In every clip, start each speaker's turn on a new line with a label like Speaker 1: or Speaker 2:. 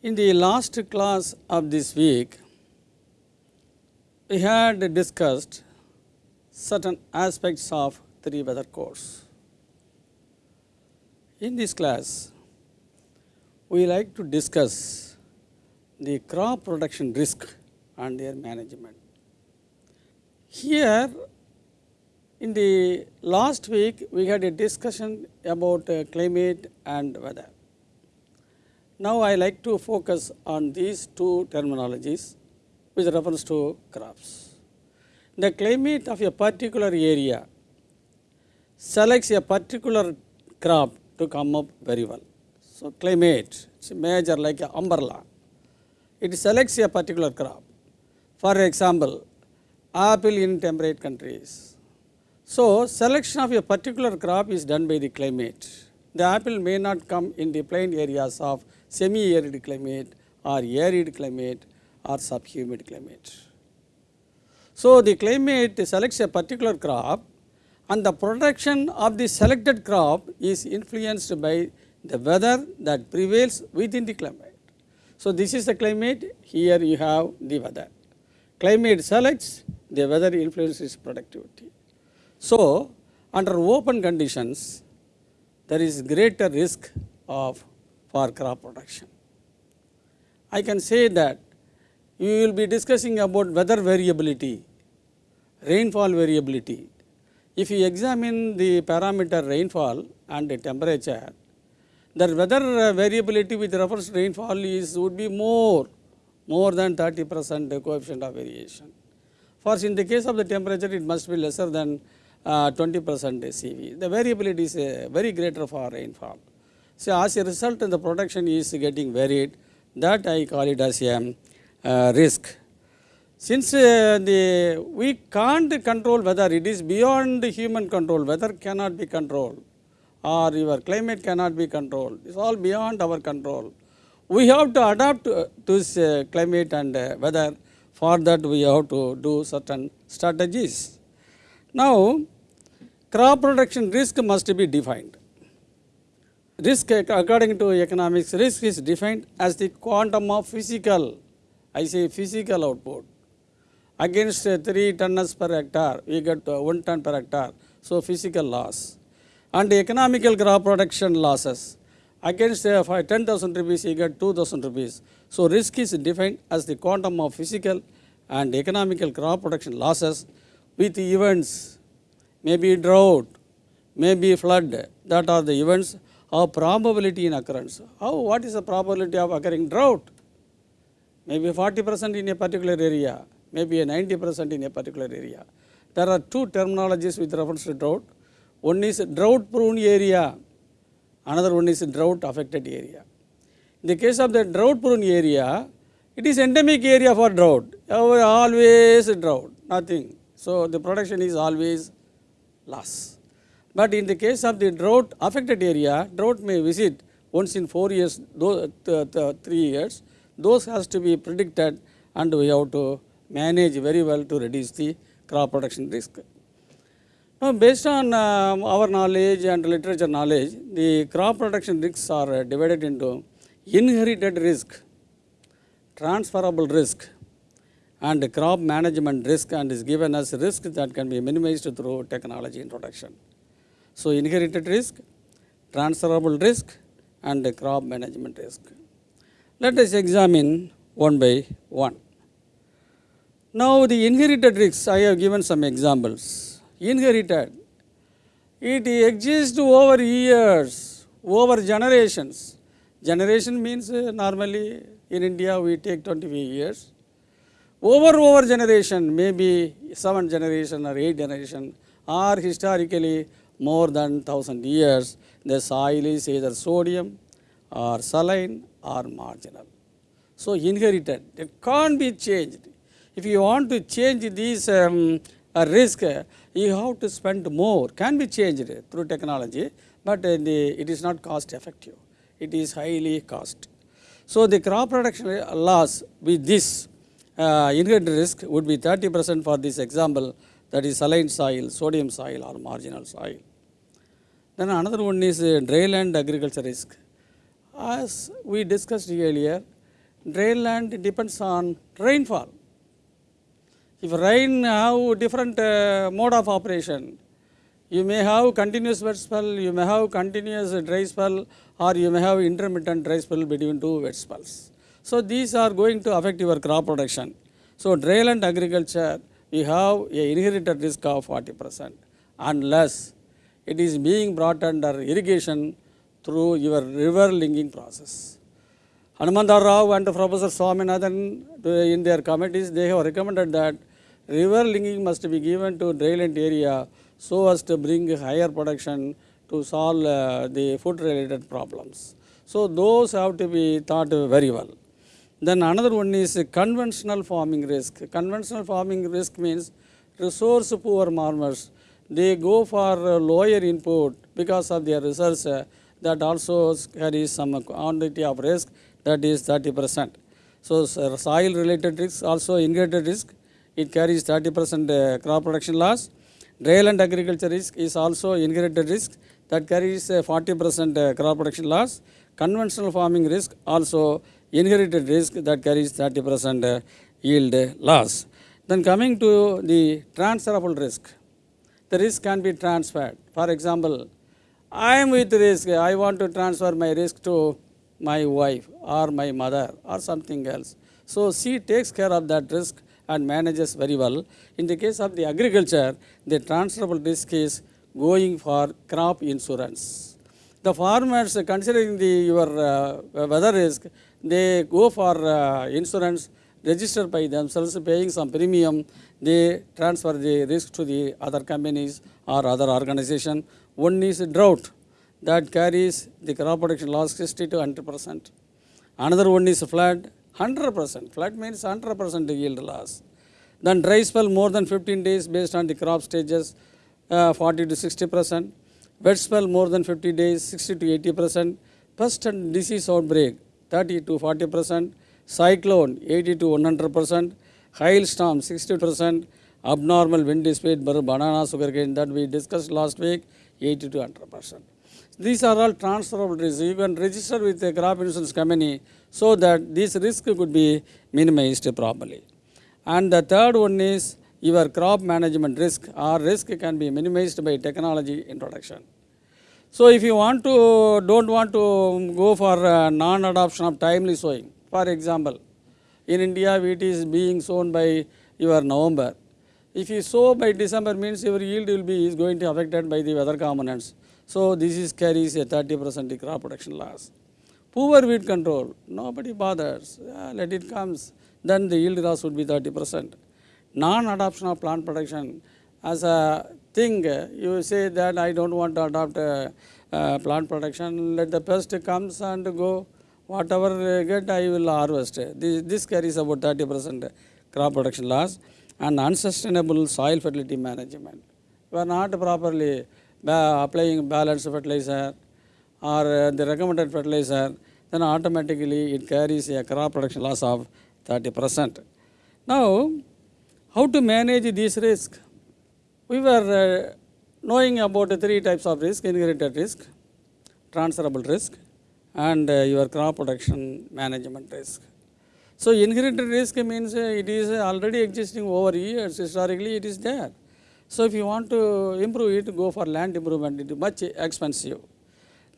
Speaker 1: In the last class of this week, we had discussed certain aspects of three weather course. In this class, we like to discuss the crop production risk and their management. Here, in the last week, we had a discussion about uh, climate and weather. Now, I like to focus on these two terminologies with reference to crops. The climate of a particular area selects a particular crop to come up very well. So, climate is major like an umbrella. It selects a particular crop. For example, apple in temperate countries. So, selection of a particular crop is done by the climate. The apple may not come in the plain areas of semi-arid climate or arid climate or subhumid climate. So, the climate selects a particular crop and the production of the selected crop is influenced by the weather that prevails within the climate. So, this is the climate, here you have the weather. Climate selects, the weather influences productivity. So, under open conditions, there is greater risk of for crop production. I can say that you will be discussing about weather variability, rainfall variability. If you examine the parameter rainfall and the temperature, the weather variability with reference rainfall is would be more, more than 30 percent coefficient of variation. For in the case of the temperature, it must be lesser than uh, 20 percent CV. The variability is uh, very greater for rainfall. So, as a result, the production is getting varied. That I call it as a uh, risk. Since uh, the we can't control weather, it is beyond human control. Weather cannot be controlled, or your climate cannot be controlled. It's all beyond our control. We have to adapt to this uh, climate and uh, weather. For that, we have to do certain strategies. Now, crop production risk must be defined. Risk according to economics, risk is defined as the quantum of physical, I say physical output. Against 3 tons per hectare, we get uh, 1 ton per hectare, so physical loss. And economical crop production losses, against uh, 10,000 rupees, you get 2,000 rupees. So risk is defined as the quantum of physical and economical crop production losses with events, maybe drought, maybe flood, that are the events of probability in occurrence. How, what is the probability of occurring drought? Maybe 40 percent in a particular area, maybe a 90 percent in a particular area. There are two terminologies with reference to drought. One is drought prone area, another one is drought affected area. In the case of the drought prone area, it is endemic area for drought, always drought, nothing. So, the production is always loss. But in the case of the drought affected area, drought may visit once in 4 years, those, th th 3 years, those has to be predicted and we have to manage very well to reduce the crop production risk. Now, based on uh, our knowledge and literature knowledge, the crop production risks are divided into inherited risk, transferable risk and crop management risk and is given as risk that can be minimized through technology introduction. So, inherited risk, transferable risk and crop management risk. Let us examine one by one. Now, the inherited risks, I have given some examples. Inherited, it exists over years, over generations. Generation means uh, normally in India we take 25 years. Over over generation, maybe 7 generation or 8 generation or historically more than 1000 years, the soil is either sodium or saline or marginal. So, inherited, it can't be changed. If you want to change this um, risk, you have to spend more, can be changed through technology, but uh, the, it is not cost effective, it is highly cost. So, the crop production loss with this uh, inherited risk would be 30 percent for this example that is saline soil, sodium soil or marginal soil. Then another one is uh, dryland agriculture risk. As we discussed earlier, dry land depends on rainfall. If rain have different uh, mode of operation, you may have continuous wet spell, you may have continuous dry spell, or you may have intermittent dry spell between two wet spells. So these are going to affect your crop production. So dry land agriculture, we have a inherited risk of 40 percent unless it is being brought under irrigation through your river linking process. Hanumantha Rao and Professor Swaminathan uh, in their committees, they have recommended that river linking must be given to dryland area so as to bring higher production to solve uh, the food related problems. So those have to be thought very well. Then another one is conventional farming risk. Conventional farming risk means resource poor farmers, they go for uh, lower input because of their research uh, that also carries some quantity of risk that is 30 percent. So soil related risk also integrated risk, it carries 30 percent uh, crop production loss. Dryland agriculture risk is also inherited risk that carries 40 percent crop production loss. Conventional farming risk also inherited risk that carries 30 percent yield loss. Then coming to the transferable risk, the risk can be transferred. For example, I am with risk, I want to transfer my risk to my wife or my mother or something else. So she takes care of that risk and manages very well. In the case of the agriculture, the transferable risk is going for crop insurance. The farmers considering the your uh, weather risk, they go for uh, insurance registered by themselves paying some premium, they transfer the risk to the other companies or other organization. One is drought that carries the crop production loss 60 to 100 percent. Another one is flood, 100 percent. Flood means 100 percent yield loss. Then dry spell more than 15 days based on the crop stages, uh, 40 to 60 percent. Wet spell more than 50 days, 60 to 80 percent. Pest and disease outbreak, 30 to 40 percent. Cyclone, 80 to 100 percent. Hailstorm, 60 percent. Abnormal wind speed, banana sugarcane that we discussed last week, 80 to 100 percent. These are all transferable risks. You can register with a crop insurance company so that this risk could be minimized properly. And the third one is your crop management risk or risk can be minimized by technology introduction. So if you want to, don't want to go for uh, non-adoption of timely sowing, for example, in India wheat is being sown by your November. If you sow by December means your yield will be is going to affected by the weather components. So this is carries a 30 percent crop production loss. Poor weed control, nobody bothers, yeah, let it comes, then the yield loss would be 30 percent. Non-adoption of plant protection as a thing, you say that I don't want to adopt plant protection, let the pest comes and go, whatever get I will harvest. This, this carries about 30 percent crop production loss and unsustainable soil fertility management. We are not properly applying balanced fertilizer or uh, the recommended fertilizer, then automatically it carries a crop production loss of 30 percent. Now, how to manage this risk? We were uh, knowing about three types of risk, inherited risk, transferable risk and uh, your crop production management risk. So inherited risk means uh, it is already existing over years, historically it is there. So if you want to improve it, go for land improvement, it is much expensive.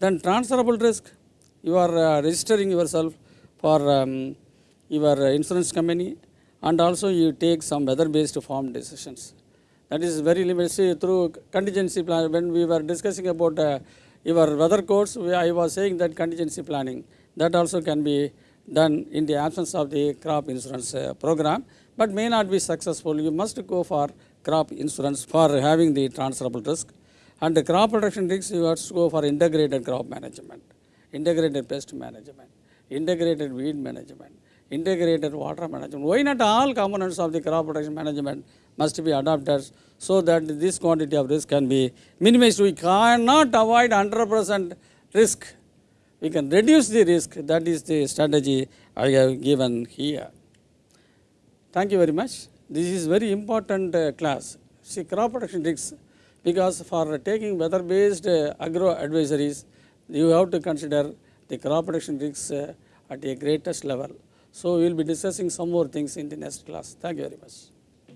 Speaker 1: Then transferable risk, you are uh, registering yourself for um, your insurance company and also you take some weather-based farm decisions. That is very limited. Through contingency plan, when we were discussing about uh, your weather codes, I was saying that contingency planning, that also can be done in the absence of the crop insurance uh, program, but may not be successful. You must go for crop insurance for having the transferable risk. And the crop production risk, you have to go for integrated crop management, integrated pest management, integrated weed management, integrated water management. Why not all components of the crop protection management must be adopted so that this quantity of risk can be minimized. We cannot avoid 100% risk. We can reduce the risk. That is the strategy I have given here. Thank you very much. This is very important uh, class. See crop protection risks because for taking weather based uh, agro advisories, you have to consider the crop protection risks uh, at a greatest level. So, we will be discussing some more things in the next class. Thank you very much.